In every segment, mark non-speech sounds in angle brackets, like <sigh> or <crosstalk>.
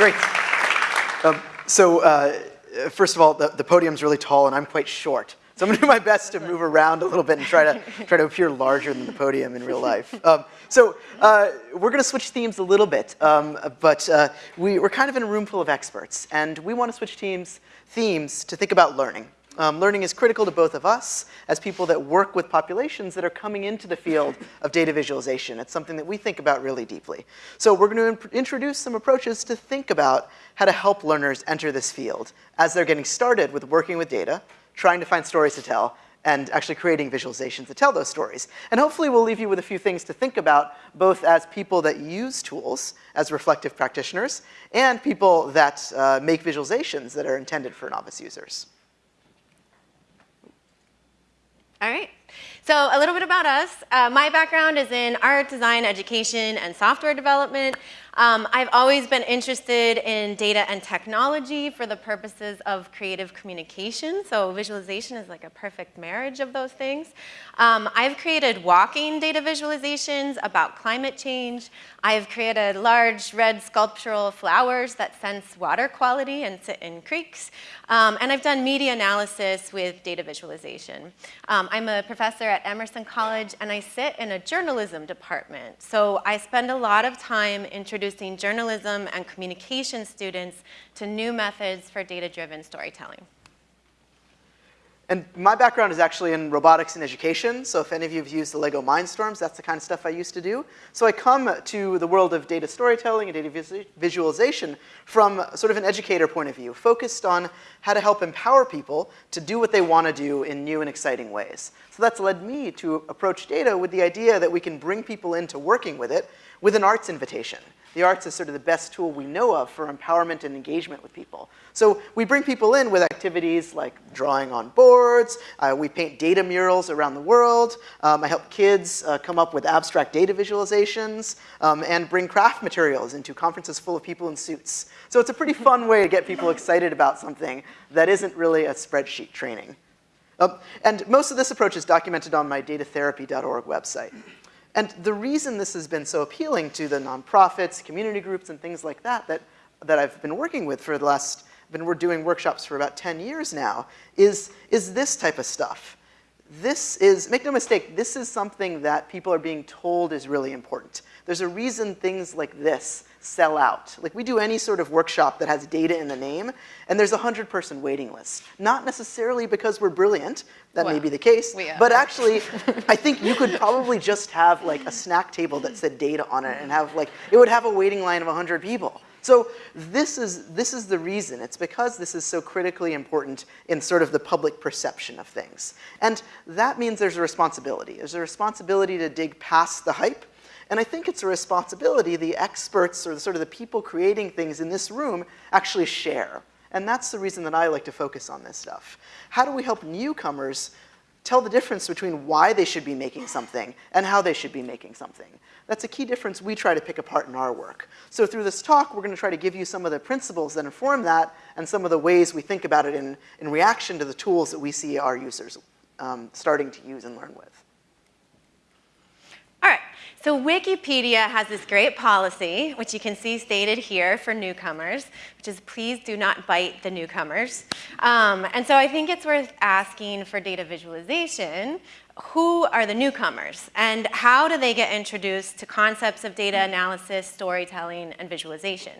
Great. Um, so uh, first of all, the, the podium's really tall and I'm quite short. So I'm gonna do my best to move around a little bit and try to, try to appear larger than the podium in real life. Um, so uh, we're gonna switch themes a little bit, um, but uh, we, are kind of in a room full of experts and we wanna switch teams, themes to think about learning. Um, learning is critical to both of us as people that work with populations that are coming into the field of data visualization. It's something that we think about really deeply. So we're going to introduce some approaches to think about how to help learners enter this field as they're getting started with working with data, trying to find stories to tell, and actually creating visualizations to tell those stories. And hopefully we'll leave you with a few things to think about, both as people that use tools, as reflective practitioners, and people that uh, make visualizations that are intended for novice users. All right. So a little bit about us. Uh, my background is in art, design, education, and software development. Um, I've always been interested in data and technology for the purposes of creative communication, so visualization is like a perfect marriage of those things. Um, I've created walking data visualizations about climate change. I've created large red sculptural flowers that sense water quality and sit in creeks. Um, and I've done media analysis with data visualization. Um, I'm a professor at Emerson College and I sit in a journalism department. So I spend a lot of time introducing introducing journalism and communication students to new methods for data-driven storytelling. And my background is actually in robotics and education, so if any of you have used the LEGO Mindstorms, that's the kind of stuff I used to do. So I come to the world of data storytelling and data vis visualization from sort of an educator point of view, focused on how to help empower people to do what they want to do in new and exciting ways. So that's led me to approach data with the idea that we can bring people into working with it with an arts invitation. The arts is sort of the best tool we know of for empowerment and engagement with people. So we bring people in with activities like drawing on boards, uh, we paint data murals around the world, um, I help kids uh, come up with abstract data visualizations, um, and bring craft materials into conferences full of people in suits. So it's a pretty <laughs> fun way to get people excited about something that isn't really a spreadsheet training. Um, and most of this approach is documented on my datatherapy.org website. And the reason this has been so appealing to the nonprofits, community groups, and things like that that, that I've been working with for the last, been we're doing workshops for about 10 years now, is, is this type of stuff. This is, make no mistake, this is something that people are being told is really important. There's a reason things like this sell out. Like we do any sort of workshop that has data in the name, and there's a 100 person waiting list. Not necessarily because we're brilliant, that well, may be the case, but actually, I think you could probably just have like a snack table that said data on it and have like, it would have a waiting line of 100 people. So this is, this is the reason. It's because this is so critically important in sort of the public perception of things. And that means there's a responsibility. There's a responsibility to dig past the hype and I think it's a responsibility the experts or the, sort of the people creating things in this room actually share. And that's the reason that I like to focus on this stuff. How do we help newcomers tell the difference between why they should be making something and how they should be making something? That's a key difference we try to pick apart in our work. So through this talk, we're going to try to give you some of the principles that inform that and some of the ways we think about it in, in reaction to the tools that we see our users um, starting to use and learn with. All right, so Wikipedia has this great policy, which you can see stated here for newcomers, which is please do not bite the newcomers. Um, and so I think it's worth asking for data visualization, who are the newcomers and how do they get introduced to concepts of data analysis, storytelling, and visualization?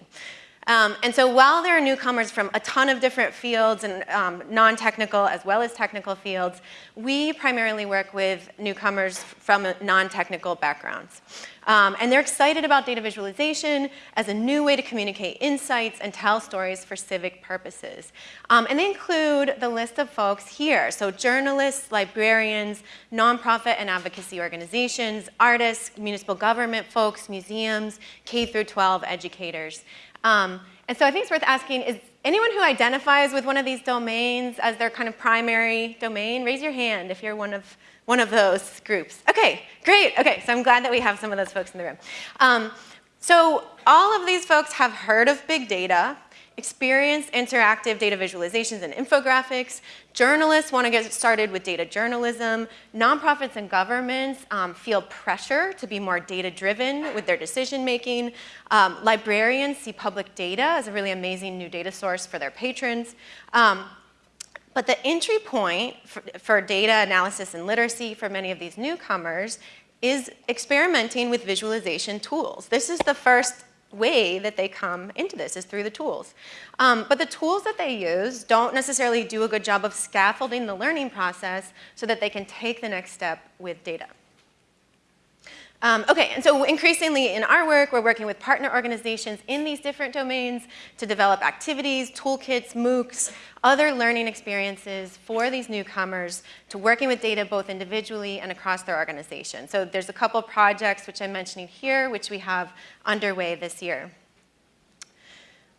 Um, and so while there are newcomers from a ton of different fields and um, non-technical as well as technical fields, we primarily work with newcomers from non-technical backgrounds. Um, and they're excited about data visualization as a new way to communicate insights and tell stories for civic purposes. Um, and they include the list of folks here. So journalists, librarians, nonprofit and advocacy organizations, artists, municipal government folks, museums, K through 12 educators. Um, and so I think it's worth asking, is anyone who identifies with one of these domains as their kind of primary domain, raise your hand if you're one of, one of those groups. Okay, great. Okay, so I'm glad that we have some of those folks in the room. Um, so all of these folks have heard of big data. Experienced interactive data visualizations and infographics. Journalists want to get started with data journalism. Nonprofits and governments um, feel pressure to be more data-driven with their decision-making. Um, librarians see public data as a really amazing new data source for their patrons. Um, but the entry point for, for, data analysis and literacy for many of these newcomers is experimenting with visualization tools. This is the first way that they come into this is through the tools. Um, but the tools that they use don't necessarily do a good job of scaffolding the learning process so that they can take the next step with data. Um, okay, and so increasingly in our work, we're working with partner organizations in these different domains to develop activities, toolkits, MOOCs, other learning experiences for these newcomers to working with data both individually and across their organization. So there's a couple projects which I'm mentioning here, which we have underway this year.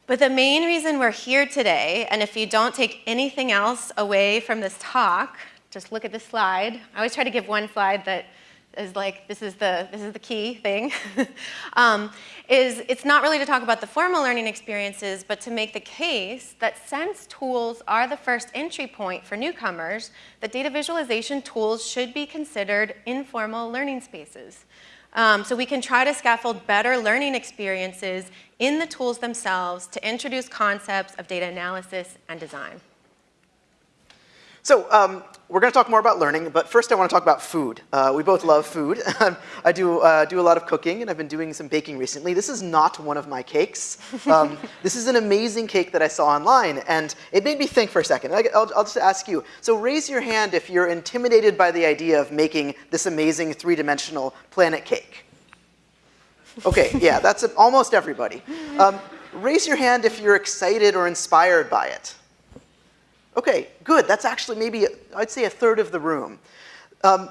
But the main reason we're here today, and if you don't take anything else away from this talk, just look at this slide. I always try to give one slide that is like, this is the, this is the key thing, <laughs> um, is it's not really to talk about the formal learning experiences, but to make the case that since tools are the first entry point for newcomers, that data visualization tools should be considered informal learning spaces. Um, so we can try to scaffold better learning experiences in the tools themselves to introduce concepts of data analysis and design. So um, we're going to talk more about learning, but first I want to talk about food. Uh, we both love food. <laughs> I do, uh, do a lot of cooking, and I've been doing some baking recently. This is not one of my cakes. Um, <laughs> this is an amazing cake that I saw online, and it made me think for a second. I'll, I'll just ask you. So raise your hand if you're intimidated by the idea of making this amazing three-dimensional planet cake. Okay, yeah, that's <laughs> almost everybody. Um, raise your hand if you're excited or inspired by it. Okay, good. That's actually maybe, I'd say a third of the room. Um,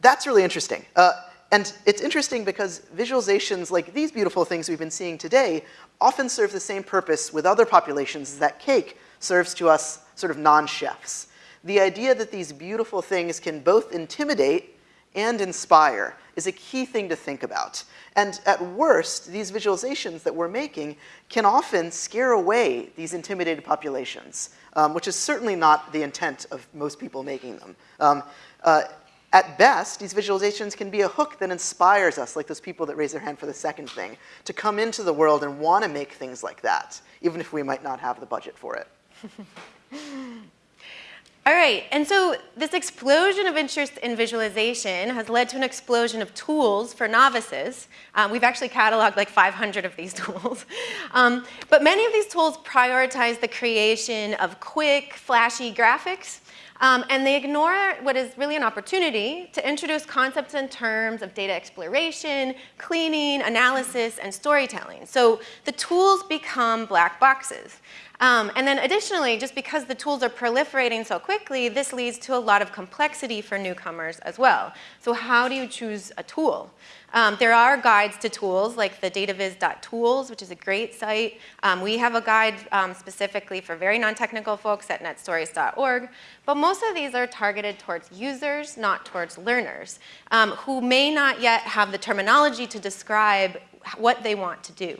that's really interesting. Uh, and it's interesting because visualizations like these beautiful things we've been seeing today often serve the same purpose with other populations that cake serves to us sort of non-chefs. The idea that these beautiful things can both intimidate and inspire is a key thing to think about. And at worst, these visualizations that we're making can often scare away these intimidated populations um, which is certainly not the intent of most people making them. Um, uh, at best, these visualizations can be a hook that inspires us, like those people that raise their hand for the second thing, to come into the world and want to make things like that, even if we might not have the budget for it. <laughs> All right, and so this explosion of interest in visualization has led to an explosion of tools for novices. Um, we've actually cataloged like 500 of these <laughs> tools. Um, but many of these tools prioritize the creation of quick, flashy graphics, um, and they ignore what is really an opportunity to introduce concepts and terms of data exploration, cleaning, analysis, and storytelling. So the tools become black boxes. Um, and then additionally, just because the tools are proliferating so quickly, this leads to a lot of complexity for newcomers as well. So how do you choose a tool? Um, there are guides to tools like the dataviz.tools, which is a great site. Um, we have a guide um, specifically for very non-technical folks at netstories.org. But most of these are targeted towards users, not towards learners, um, who may not yet have the terminology to describe what they want to do.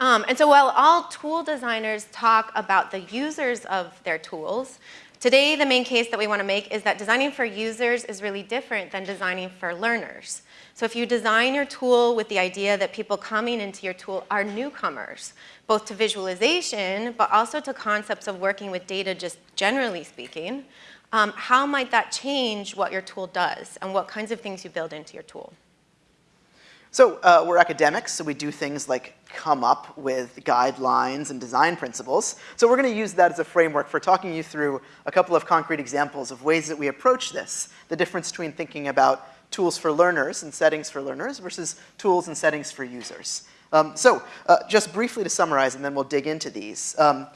Um, and so while all tool designers talk about the users of their tools, today the main case that we want to make is that designing for users is really different than designing for learners. So if you design your tool with the idea that people coming into your tool are newcomers, both to visualization, but also to concepts of working with data just generally speaking, um, how might that change what your tool does and what kinds of things you build into your tool? So uh, we're academics, so we do things like come up with guidelines and design principles. So we're going to use that as a framework for talking you through a couple of concrete examples of ways that we approach this, the difference between thinking about tools for learners and settings for learners versus tools and settings for users. Um, so uh, just briefly to summarize, and then we'll dig into these. Um,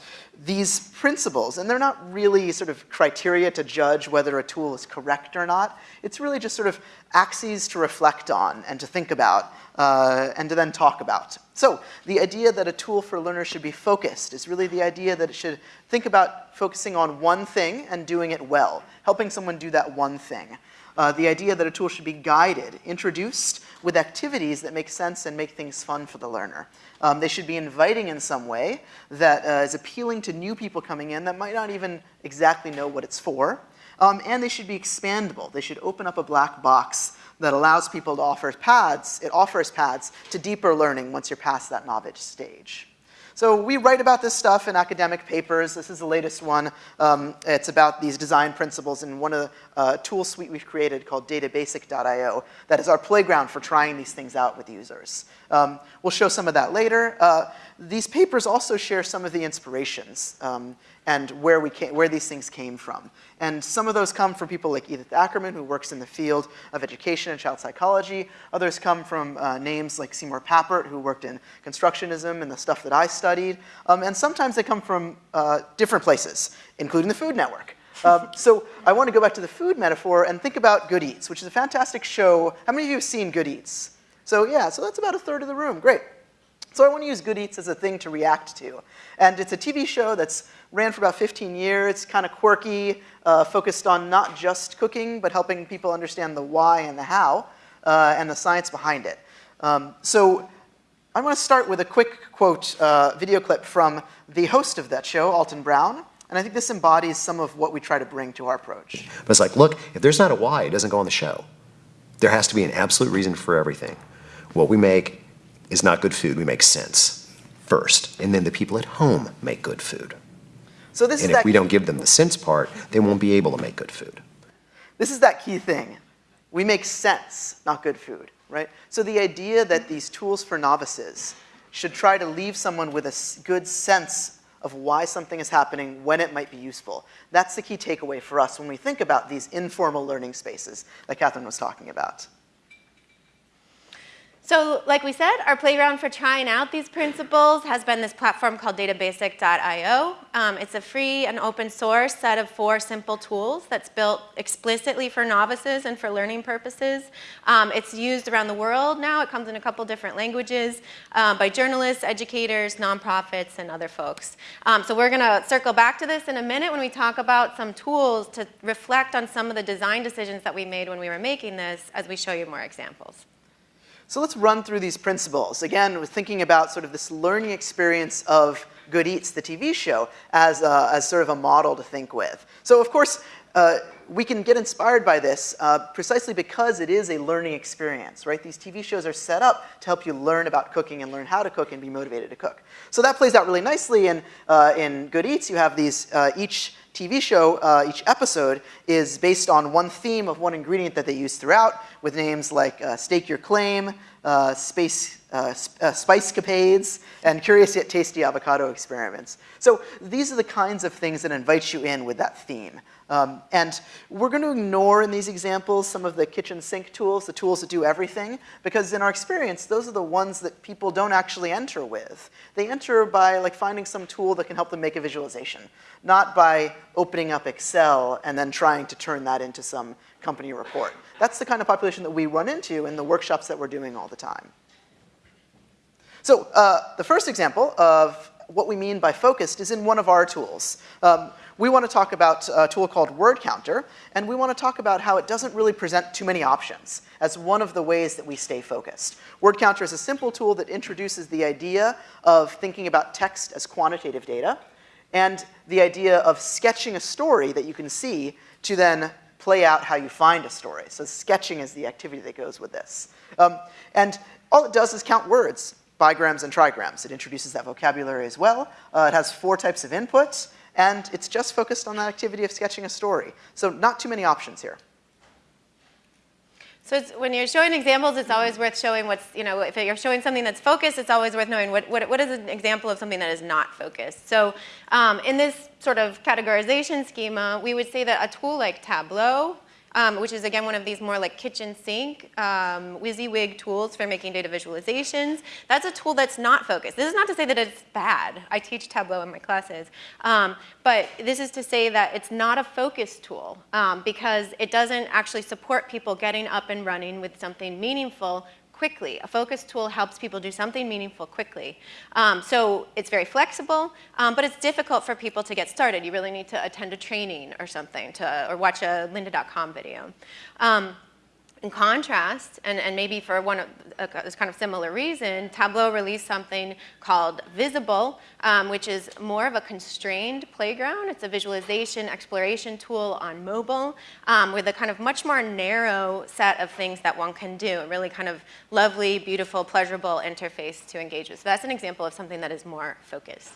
these principles, and they're not really sort of criteria to judge whether a tool is correct or not. It's really just sort of axes to reflect on and to think about uh, and to then talk about. So the idea that a tool for learners should be focused is really the idea that it should think about focusing on one thing and doing it well, helping someone do that one thing. Uh, the idea that a tool should be guided, introduced with activities that make sense and make things fun for the learner. Um, they should be inviting in some way that uh, is appealing to new people coming in that might not even exactly know what it's for. Um, and they should be expandable. They should open up a black box that allows people to offer paths, it offers paths to deeper learning once you're past that novice stage. So we write about this stuff in academic papers. This is the latest one. Um, it's about these design principles in one of the uh, tool suite we've created called databasic.io that is our playground for trying these things out with users. Um, we'll show some of that later. Uh, these papers also share some of the inspirations. Um, and where, we came, where these things came from. And some of those come from people like Edith Ackermann, who works in the field of education and child psychology. Others come from uh, names like Seymour Papert, who worked in constructionism and the stuff that I studied. Um, and sometimes they come from uh, different places, including the Food Network. Um, so I want to go back to the food metaphor and think about Good Eats, which is a fantastic show. How many of you have seen Good Eats? So yeah, so that's about a third of the room. Great. So I want to use Good Eats as a thing to react to. And it's a TV show that's ran for about 15 years, It's kind of quirky, uh, focused on not just cooking, but helping people understand the why and the how, uh, and the science behind it. Um, so I want to start with a quick quote, uh, video clip from the host of that show, Alton Brown. And I think this embodies some of what we try to bring to our approach. But it's like, look, if there's not a why, it doesn't go on the show. There has to be an absolute reason for everything. What we make is not good food. We make sense first. And then the people at home make good food. So this and is if we don't give them the sense part, they won't be able to make good food. This is that key thing. We make sense, not good food, right? So the idea that these tools for novices should try to leave someone with a good sense of why something is happening, when it might be useful. That's the key takeaway for us when we think about these informal learning spaces that Catherine was talking about. So like we said, our playground for trying out these principles has been this platform called databasic.io. Um, it's a free and open source set of four simple tools that's built explicitly for novices and for learning purposes. Um, it's used around the world now. It comes in a couple different languages uh, by journalists, educators, nonprofits, and other folks. Um, so we're going to circle back to this in a minute when we talk about some tools to reflect on some of the design decisions that we made when we were making this as we show you more examples. So let's run through these principles. Again, we're thinking about sort of this learning experience of Good Eats, the TV show, as, a, as sort of a model to think with. So of course, uh, we can get inspired by this uh, precisely because it is a learning experience, right? These TV shows are set up to help you learn about cooking and learn how to cook and be motivated to cook. So that plays out really nicely in, uh, in Good Eats. You have these, uh, each TV show, uh, each episode is based on one theme of one ingredient that they use throughout with names like uh, Steak Your Claim, uh, space, uh, uh, Spice Capades, and Curious Yet Tasty Avocado Experiments. So these are the kinds of things that invite you in with that theme. Um, and we're going to ignore in these examples some of the kitchen sink tools, the tools that do everything, because in our experience, those are the ones that people don't actually enter with. They enter by like finding some tool that can help them make a visualization, not by opening up Excel and then trying to turn that into some company report. That's the kind of population that we run into in the workshops that we're doing all the time. So uh, the first example of what we mean by focused is in one of our tools. Um, we want to talk about a tool called Word Counter, and we want to talk about how it doesn't really present too many options as one of the ways that we stay focused. Word Counter is a simple tool that introduces the idea of thinking about text as quantitative data, and the idea of sketching a story that you can see to then play out how you find a story. So sketching is the activity that goes with this. Um, and all it does is count words, bigrams and trigrams. It introduces that vocabulary as well. Uh, it has four types of inputs, and it's just focused on that activity of sketching a story. So not too many options here. So when you're showing examples, it's always worth showing what's, you know, if you're showing something that's focused, it's always worth knowing what, what, what is an example of something that is not focused. So um, in this sort of categorization schema, we would say that a tool like Tableau um, which is again one of these more like kitchen sink um, WYSIWYG tools for making data visualizations. That's a tool that's not focused. This is not to say that it's bad. I teach Tableau in my classes. Um, but this is to say that it's not a focus tool um, because it doesn't actually support people getting up and running with something meaningful quickly. A focus tool helps people do something meaningful quickly. Um, so it's very flexible, um, but it's difficult for people to get started. You really need to attend a training or something, to, or watch a lynda.com video. Um, in contrast, and, and maybe for one of, a, kind of similar reason, Tableau released something called Vizable, um, which is more of a constrained playground. It's a visualization exploration tool on mobile um, with a kind of much more narrow set of things that one can do, a really kind of lovely, beautiful, pleasurable interface to engage with. So that's an example of something that is more focused.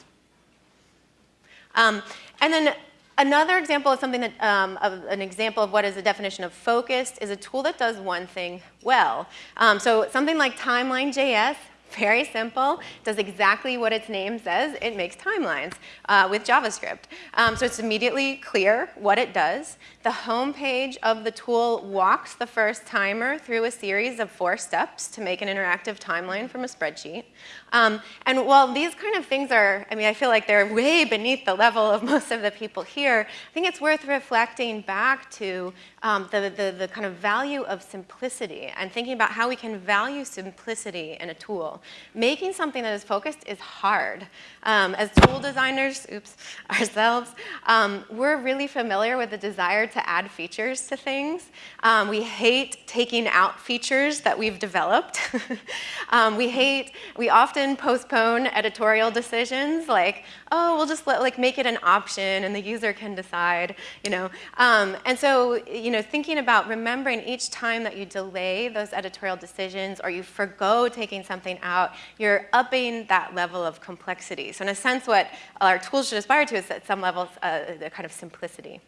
Um, and then Another example of something that, um, of an example of what is the definition of focused is a tool that does one thing well. Um, so something like Timeline.js very simple, does exactly what its name says. It makes timelines uh, with JavaScript. Um, so it's immediately clear what it does. The home page of the tool walks the first timer through a series of four steps to make an interactive timeline from a spreadsheet. Um, and while these kind of things are, I mean, I feel like they're way beneath the level of <laughs> most of the people here, I think it's worth reflecting back to um, the, the, the kind of value of simplicity and thinking about how we can value simplicity in a tool. Making something that is focused is hard. Um, as tool designers, oops, <laughs> ourselves, um, we're really familiar with the desire to add features to things. Um, we hate taking out features that we've developed. <laughs> Um, we hate, we often postpone editorial decisions like, oh, we'll just let, like make it an option and the user can decide, you know. Um, and so, you know, thinking about remembering each time that you delay those editorial decisions or you forego taking something out, you're upping that level of complexity. So in a sense, what our tools should aspire to is at some level uh, a kind of simplicity.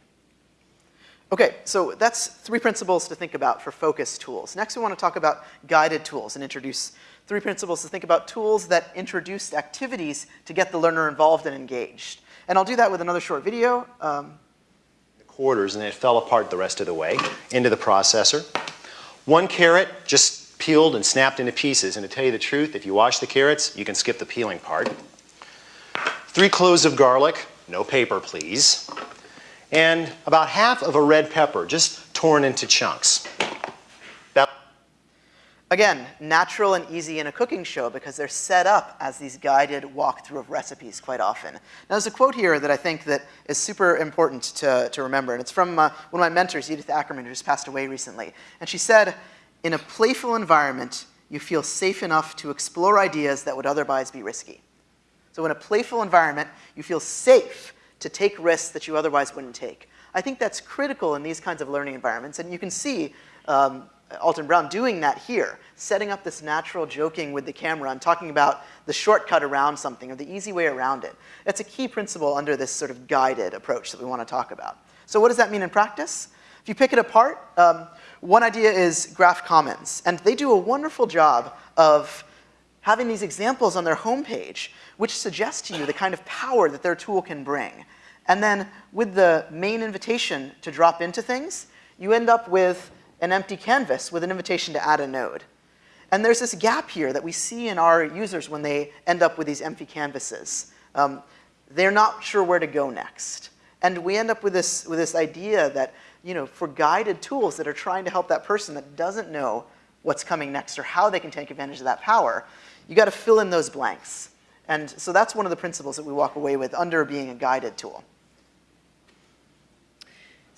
Okay, so that's three principles to think about for focus tools. Next, we want to talk about guided tools and introduce three principles to think about tools that introduce activities to get the learner involved and engaged. And I'll do that with another short video. Um, quarters and it fell apart the rest of the way into the processor. One carrot just peeled and snapped into pieces. And to tell you the truth, if you wash the carrots, you can skip the peeling part. Three cloves of garlic, no paper please and about half of a red pepper, just torn into chunks. That Again, natural and easy in a cooking show because they're set up as these guided walkthrough of recipes quite often. Now there's a quote here that I think that is super important to, to remember, and it's from uh, one of my mentors, Edith Ackermann, who just passed away recently. And she said, in a playful environment, you feel safe enough to explore ideas that would otherwise be risky. So in a playful environment, you feel safe to take risks that you otherwise wouldn't take. I think that's critical in these kinds of learning environments, and you can see um, Alton Brown doing that here, setting up this natural joking with the camera and talking about the shortcut around something or the easy way around it. That's a key principle under this sort of guided approach that we want to talk about. So what does that mean in practice? If you pick it apart, um, one idea is Graph Commons, and they do a wonderful job of having these examples on their homepage which suggests to you the kind of power that their tool can bring. And then with the main invitation to drop into things, you end up with an empty canvas with an invitation to add a node. And there's this gap here that we see in our users when they end up with these empty canvases. Um, they're not sure where to go next. And we end up with this, with this idea that, you know, for guided tools that are trying to help that person that doesn't know what's coming next or how they can take advantage of that power, you got to fill in those blanks. And so that's one of the principles that we walk away with under being a guided tool.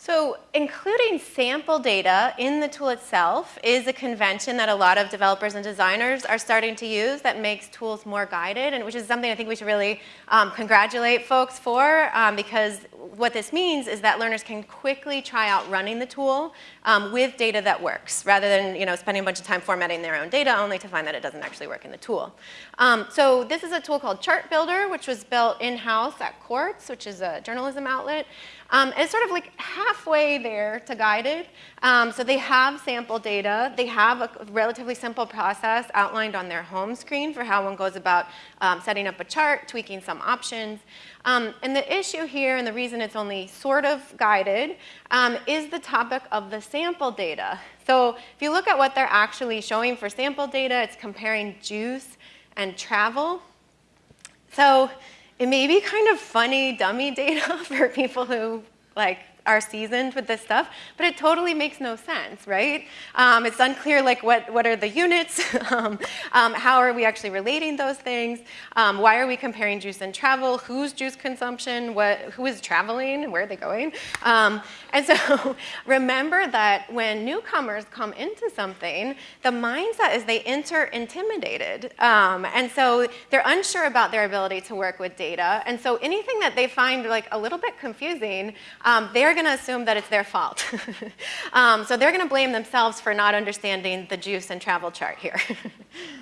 So including sample data in the tool itself is a convention that a lot of developers and designers are starting to use that makes tools more guided, and which is something I think we should really um, congratulate folks for, um, because what this means is that learners can quickly try out running the tool um, with data that works, rather than you know, spending a bunch of time formatting their own data only to find that it doesn't actually work in the tool. Um, so this is a tool called Chart Builder, which was built in-house at Quartz, which is a journalism outlet. Um, it's sort of like halfway there to guided. Um, so they have sample data. They have a relatively simple process outlined on their home screen for how one goes about um, setting up a chart, tweaking some options. Um, and the issue here, and the reason it's only sort of guided, um, is the topic of the sample data. So if you look at what they're actually showing for sample data, it's comparing juice and travel. So it may be kind of funny dummy data <laughs> for people who like are seasoned with this stuff, but it totally makes no sense, right? Um, it's unclear like what, what are the units, <laughs> um, um, how are we actually relating those things, um, why are we comparing juice and travel, Who's juice consumption, what, who is traveling, where are they going? Um, and so <laughs> remember that when newcomers come into something, the mindset is they enter intimidated. Um, and so they're unsure about their ability to work with data. And so anything that they find like a little bit confusing, um, they're going to assume that it's their fault. <laughs> um, so they're going to blame themselves for not understanding the juice and travel chart here. <laughs>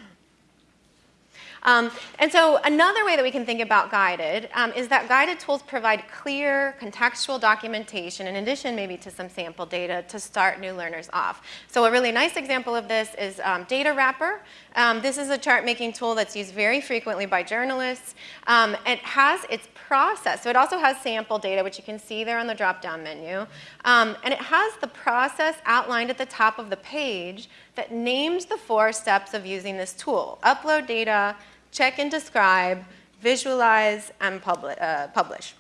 Um, and so another way that we can think about guided um, is that guided tools provide clear contextual documentation in addition maybe to some sample data to start new learners off. So a really nice example of this is um, Datawrapper. Um, this is a chart making tool that's used very frequently by journalists. Um, it has its process, so it also has sample data which you can see there on the drop down menu. Um, and it has the process outlined at the top of the page that names the four steps of using this tool. Upload data, check and describe, visualize, and publi uh, publish.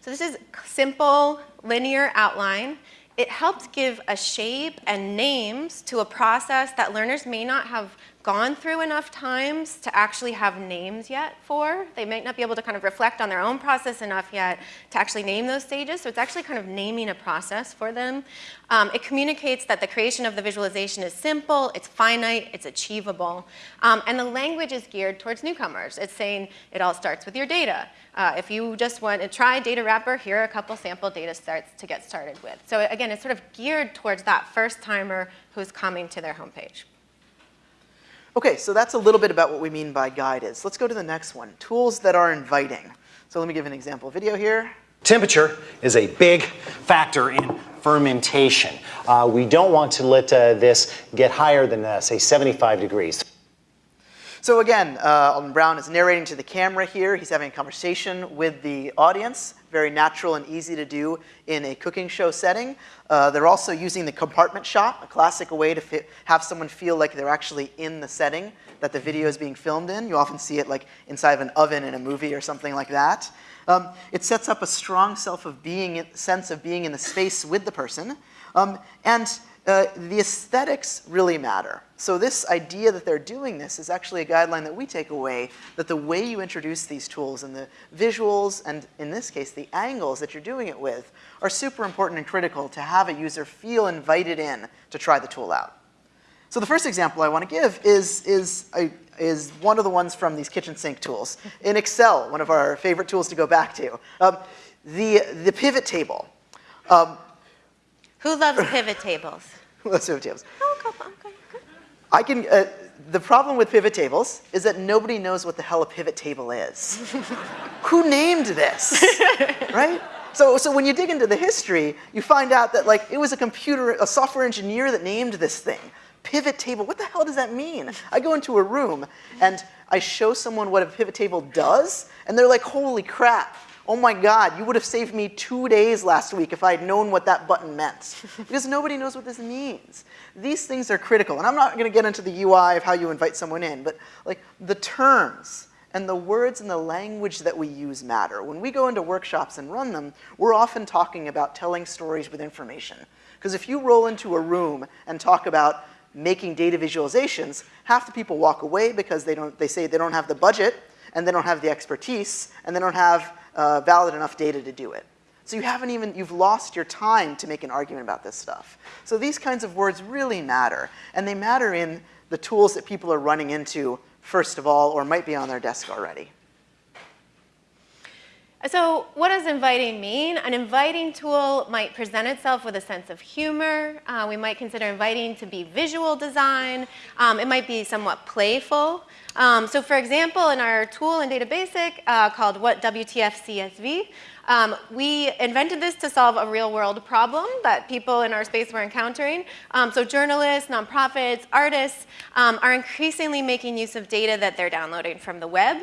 So this is simple, linear outline. It helps give a shape and names to a process that learners may not have gone through enough times to actually have names yet for. They might not be able to kind of reflect on their own process enough yet to actually name those stages. So it's actually kind of naming a process for them. Um, it communicates that the creation of the visualization is simple, it's finite, it's achievable. Um, and the language is geared towards newcomers. It's saying it all starts with your data. Uh, if you just want to try Datawrapper, here are a couple sample data starts to get started with. So again, it's sort of geared towards that first timer who's coming to their homepage. Okay, so that's a little bit about what we mean by guided. Let's go to the next one, tools that are inviting. So let me give an example video here. Temperature is a big factor in fermentation. Uh, we don't want to let uh, this get higher than, uh, say, 75 degrees. So again, uh, Alton Brown is narrating to the camera here. He's having a conversation with the audience. Very natural and easy to do in a cooking show setting. Uh, they're also using the compartment shot, a classic way to have someone feel like they're actually in the setting that the video is being filmed in. You often see it like inside of an oven in a movie or something like that. Um, it sets up a strong self of being, sense of being in the space with the person. Um, and uh, the aesthetics really matter. So this idea that they're doing this is actually a guideline that we take away, that the way you introduce these tools and the visuals, and in this case, the angles that you're doing it with, are super important and critical to have a user feel invited in to try the tool out. So the first example I want to give is, is, is one of the ones from these kitchen sink tools. In Excel, one of our favorite tools to go back to. Um, the, the pivot table. Um, who loves pivot tables? <laughs> Who loves pivot tables? Oh, okay, okay. I can, uh, the problem with pivot tables is that nobody knows what the hell a pivot table is. <laughs> Who named this, <laughs> right? So, so when you dig into the history, you find out that like it was a computer, a software engineer that named this thing. Pivot table, what the hell does that mean? I go into a room and I show someone what a pivot table does, and they're like, holy crap, oh my God, you would have saved me two days last week if I had known what that button meant. <laughs> because nobody knows what this means. These things are critical. And I'm not going to get into the UI of how you invite someone in, but like the terms and the words and the language that we use matter. When we go into workshops and run them, we're often talking about telling stories with information. Because if you roll into a room and talk about making data visualizations, half the people walk away because they, don't, they say they don't have the budget and they don't have the expertise and they don't have uh, valid enough data to do it. So you haven't even, you've lost your time to make an argument about this stuff. So these kinds of words really matter, and they matter in the tools that people are running into first of all, or might be on their desk already. So what does inviting mean? An inviting tool might present itself with a sense of humor. Uh, we might consider inviting to be visual design. Um, it might be somewhat playful. Um, so for example, in our tool in Data Basic uh, called What WTF CSV, um, we invented this to solve a real world problem that people in our space were encountering. Um, so journalists, nonprofits, artists um, are increasingly making use of data that they're downloading from the web.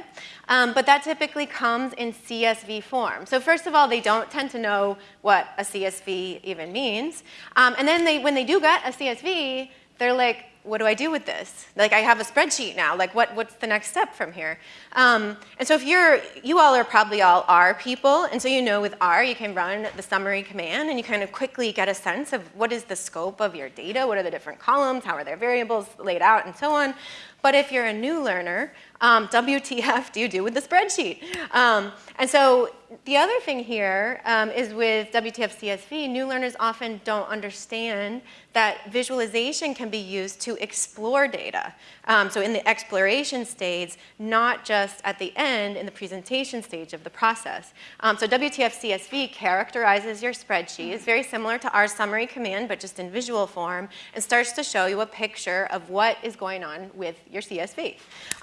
Um, but that typically comes in CSV form. So first of all, they don't tend to know what a CSV even means. Um, and then they, when they do get a CSV, they're like, what do I do with this? Like I have a spreadsheet now, like what, what's the next step from here? Um, and so if you're, you all are probably all R people, and so you know with R you can run the summary command and you kind of quickly get a sense of what is the scope of your data, what are the different columns, how are their variables laid out and so on. But if you're a new learner, um, WTF do you do with the spreadsheet? Um, and so the other thing here um, is with WTF CSV, new learners often don't understand that visualization can be used to explore data. Um, so in the exploration stage, not just at the end in the presentation stage of the process. Um, so WTF CSV characterizes your spreadsheet. It's very similar to R summary command, but just in visual form, and starts to show you a picture of what is going on with your CSV.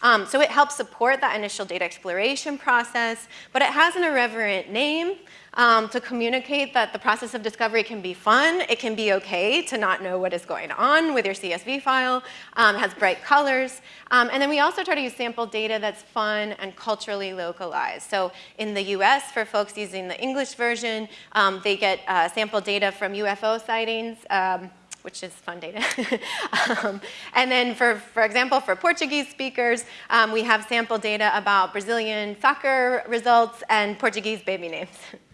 Um, so it helps support that initial data exploration process, but it has an irreverent name um, to communicate that the process of discovery can be fun. It can be okay to not know what is going on with your CSV file. Um, has bright colors. Um, and then we also try to use sample data that's fun and culturally localized. So in the US, for folks using the English version, um, they get uh, sample data from UFO sightings um, which is fun data. <laughs> um, and then for, for example, for Portuguese speakers, um, we have sample data about Brazilian soccer results and Portuguese baby names. <laughs>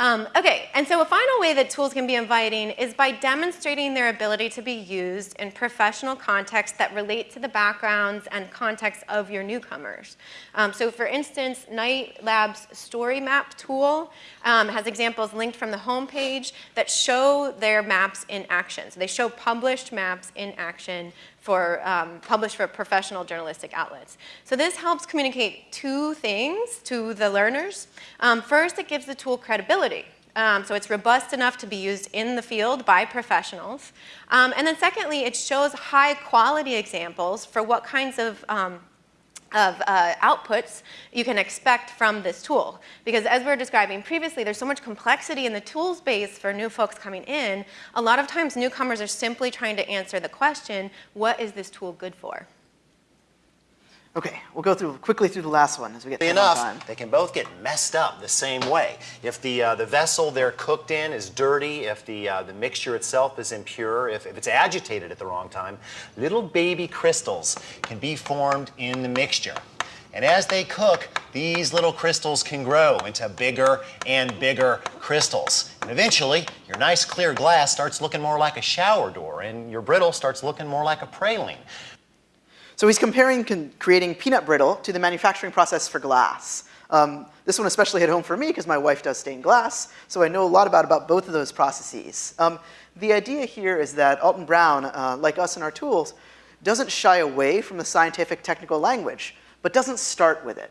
Um, okay, and so a final way that tools can be inviting is by demonstrating their ability to be used in professional contexts that relate to the backgrounds and context of your newcomers. Um, so for instance, Knight Lab's Story Map tool um, has examples linked from the homepage that show their maps in action. So they show published maps in action for um, published for professional journalistic outlets. So this helps communicate two things to the learners. Um, first, it gives the tool credibility. Um, so it's robust enough to be used in the field by professionals. Um, and then secondly, it shows high quality examples for what kinds of um, of uh, outputs you can expect from this tool. Because as we were describing previously, there's so much complexity in the tool space for new folks coming in. A lot of times newcomers are simply trying to answer the question, what is this tool good for? Okay, we'll go through quickly through the last one as we get enough, time. they can both get messed up the same way. If the, uh, the vessel they're cooked in is dirty, if the, uh, the mixture itself is impure, if, if it's agitated at the wrong time, little baby crystals can be formed in the mixture. And as they cook, these little crystals can grow into bigger and bigger crystals. And eventually, your nice clear glass starts looking more like a shower door, and your brittle starts looking more like a praline. So he's comparing creating peanut brittle to the manufacturing process for glass. Um, this one especially hit home for me because my wife does stained glass, so I know a lot about, about both of those processes. Um, the idea here is that Alton Brown, uh, like us in our tools, doesn't shy away from the scientific technical language, but doesn't start with it.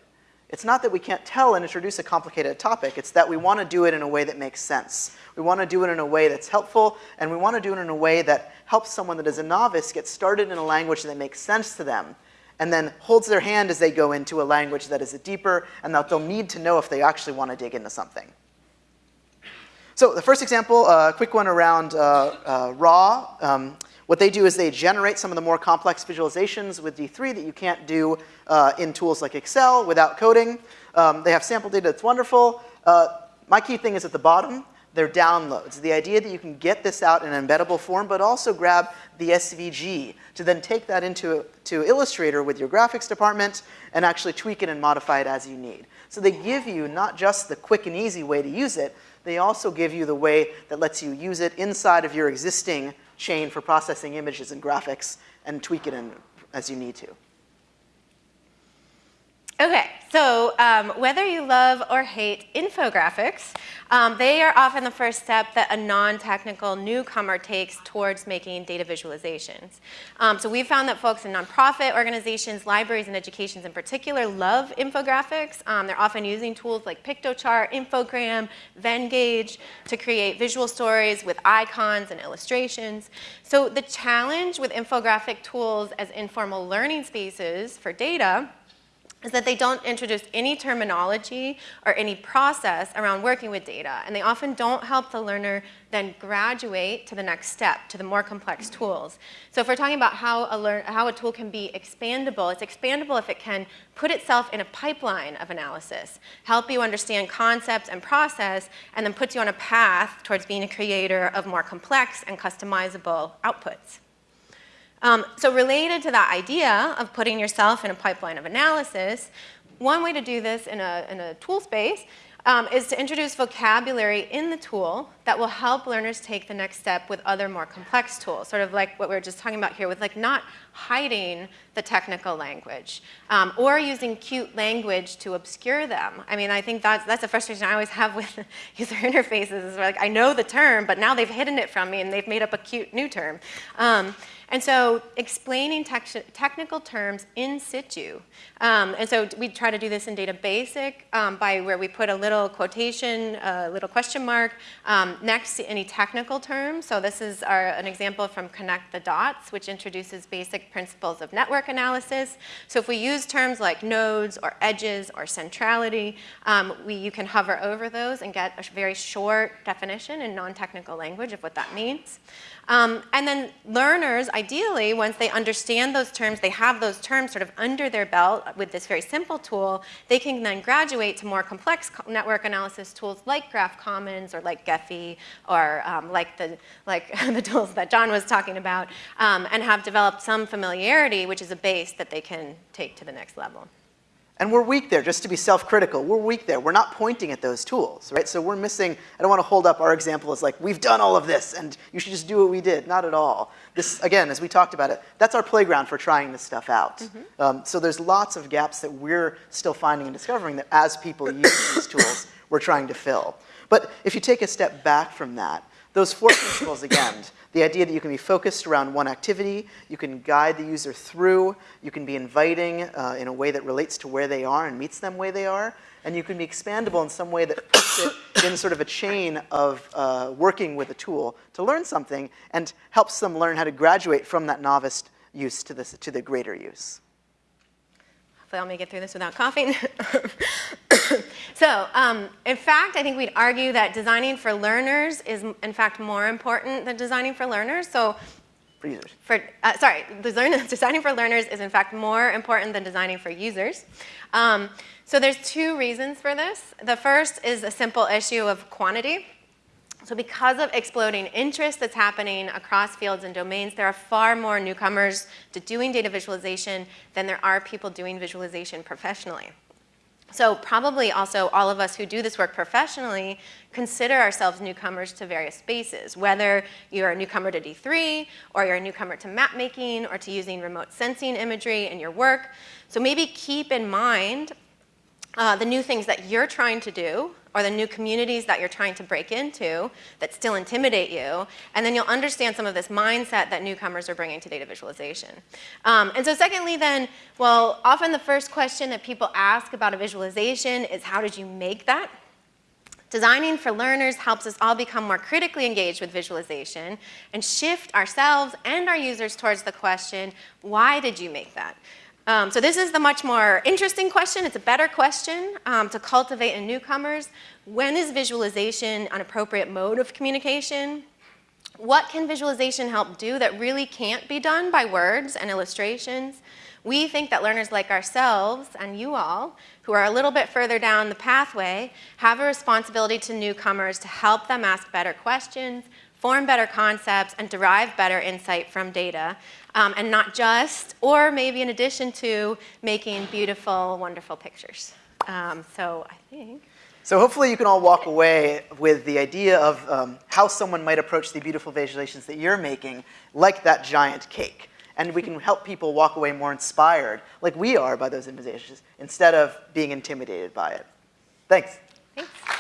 It's not that we can't tell and introduce a complicated topic, it's that we want to do it in a way that makes sense. We want to do it in a way that's helpful, and we want to do it in a way that helps someone that is a novice get started in a language that makes sense to them, and then holds their hand as they go into a language that is deeper and that they'll need to know if they actually want to dig into something. So the first example, a uh, quick one around uh, uh, raw. Um, what they do is they generate some of the more complex visualizations with D3 that you can't do uh, in tools like Excel without coding. Um, they have sample data that's wonderful. Uh, my key thing is at the bottom, they're downloads. The idea that you can get this out in an embeddable form, but also grab the SVG to then take that into to Illustrator with your graphics department and actually tweak it and modify it as you need. So they give you not just the quick and easy way to use it, they also give you the way that lets you use it inside of your existing chain for processing images and graphics and tweak it in as you need to. Okay, so um, whether you love or hate infographics, um, they are often the first step that a non-technical newcomer takes towards making data visualizations. Um, so we've found that folks in nonprofit organizations, libraries, and educations in particular love infographics. Um, they're often using tools like Piktochart, Infogram, Venngage to create visual stories with icons and illustrations. So the challenge with infographic tools as informal learning spaces for data is that they don't introduce any terminology or any process around working with data, and they often don't help the learner then graduate to the next step, to the more complex tools. So if we're talking about how a, learn, how a tool can be expandable, it's expandable if it can put itself in a pipeline of analysis, help you understand concepts and process, and then puts you on a path towards being a creator of more complex and customizable outputs. Um, so related to that idea of putting yourself in a pipeline of analysis, one way to do this in a, in a tool space um, is to introduce vocabulary in the tool that will help learners take the next step with other more complex tools, sort of like what we were just talking about here with like not hiding the technical language um, or using cute language to obscure them. I mean, I think that's, that's a frustration I always have <laughs> with user interfaces is like I know the term, but now they've hidden it from me and they've made up a cute new term. Um, and so explaining technical terms in situ. Um, and so we try to do this in Data Basic um, by where we put a little quotation, a little question mark um, next to any technical term. So this is our, an example from Connect the Dots, which introduces basic principles of network analysis. So if we use terms like nodes or edges or centrality, um, we, you can hover over those and get a very short definition in non-technical language of what that means. Um, and then learners, ideally, once they understand those terms, they have those terms sort of under their belt with this very simple tool, they can then graduate to more complex network analysis tools like Graph Commons or like Gephi or um, like, the, like <laughs> the tools that John was talking about um, and have developed some familiarity, which is a base that they can take to the next level. And we're weak there, just to be self-critical. We're weak there. We're not pointing at those tools, right? So we're missing, I don't want to hold up our example as like, we've done all of this and you should just do what we did. Not at all. This, again, as we talked about it, that's our playground for trying this stuff out. Mm -hmm. um, so there's lots of gaps that we're still finding and discovering that as people use these tools, we're trying to fill. But if you take a step back from that, those four principles again, the idea that you can be focused around one activity, you can guide the user through, you can be inviting uh, in a way that relates to where they are and meets them where they are, and you can be expandable in some way that puts it in sort of a chain of uh, working with a tool to learn something and helps them learn how to graduate from that novice use to, this, to the greater use. Hopefully I'll make it through this without coughing. <coughs> so um, in fact, I think we'd argue that designing for learners is in fact more important than designing for learners. So for users. For, uh, sorry, <laughs> designing for learners is in fact more important than designing for users. Um, so there's two reasons for this. The first is a simple issue of quantity. So because of exploding interest that's happening across fields and domains, there are far more newcomers to doing data visualization than there are people doing visualization professionally. So probably also all of us who do this work professionally consider ourselves newcomers to various spaces, whether you're a newcomer to D3 or you're a newcomer to map making or to using remote sensing imagery in your work. So maybe keep in mind uh, the new things that you're trying to do or the new communities that you're trying to break into that still intimidate you, and then you'll understand some of this mindset that newcomers are bringing to data visualization. Um, and so secondly then, well, often the first question that people ask about a visualization is how did you make that? Designing for learners helps us all become more critically engaged with visualization and shift ourselves and our users towards the question, why did you make that? Um, so this is the much more interesting question. It's a better question um, to cultivate in newcomers. When is visualization an appropriate mode of communication? What can visualization help do that really can't be done by words and illustrations? We think that learners like ourselves and you all, who are a little bit further down the pathway, have a responsibility to newcomers to help them ask better questions, form better concepts, and derive better insight from data um, and not just, or maybe in addition to, making beautiful, wonderful pictures. Um, so I think. So hopefully you can all walk away with the idea of um, how someone might approach the beautiful visualizations that you're making, like that giant cake. And we can help people walk away more inspired, like we are by those visualizations, instead of being intimidated by it. Thanks. Thanks.